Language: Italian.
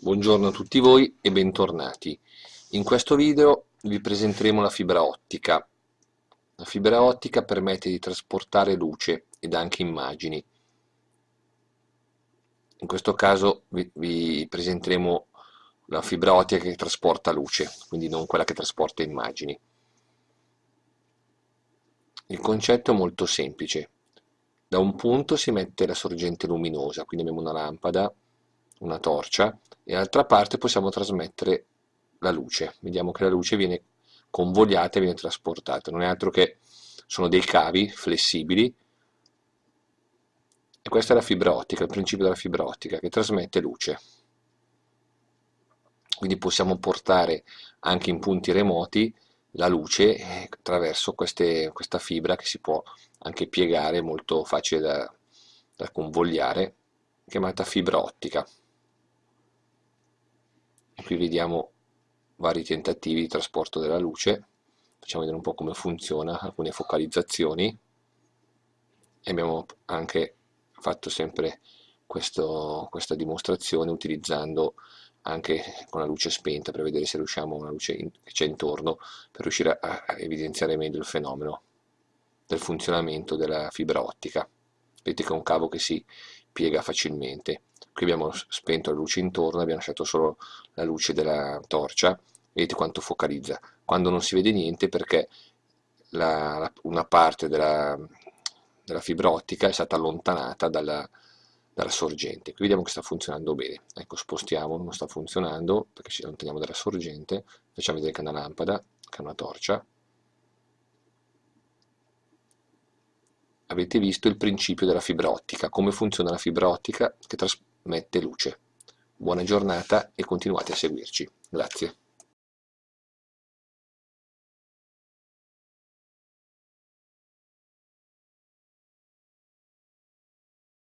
Buongiorno a tutti voi e bentornati. In questo video vi presenteremo la fibra ottica. La fibra ottica permette di trasportare luce ed anche immagini. In questo caso vi, vi presenteremo la fibra ottica che trasporta luce, quindi non quella che trasporta immagini. Il concetto è molto semplice. Da un punto si mette la sorgente luminosa, quindi abbiamo una lampada, una torcia, e dall'altra parte possiamo trasmettere la luce. Vediamo che la luce viene convogliata e viene trasportata. Non è altro che sono dei cavi flessibili e questa è la fibra ottica, il principio della fibra ottica che trasmette luce. Quindi possiamo portare anche in punti remoti la luce attraverso queste, questa fibra che si può anche piegare, molto facile da, da convogliare, chiamata fibra ottica qui vediamo vari tentativi di trasporto della luce. Facciamo vedere un po' come funziona alcune focalizzazioni. E abbiamo anche fatto sempre questo, questa dimostrazione utilizzando anche con la luce spenta per vedere se riusciamo una luce in, che c'è intorno per riuscire a, a evidenziare meglio il fenomeno del funzionamento della fibra ottica. Vedete che è un cavo che si piega facilmente qui abbiamo spento la luce intorno, abbiamo lasciato solo la luce della torcia, vedete quanto focalizza, quando non si vede niente perché la, una parte della, della, fibra ottica è stata allontanata dalla, dalla, sorgente, qui vediamo che sta funzionando bene, ecco spostiamo, non sta funzionando perché ci allontaniamo dalla sorgente, facciamo vedere che è una lampada, che è una torcia, avete visto il principio della fibra ottica, come funziona la fibra ottica? Che trasmette luce. Buona giornata e continuate a seguirci. Grazie.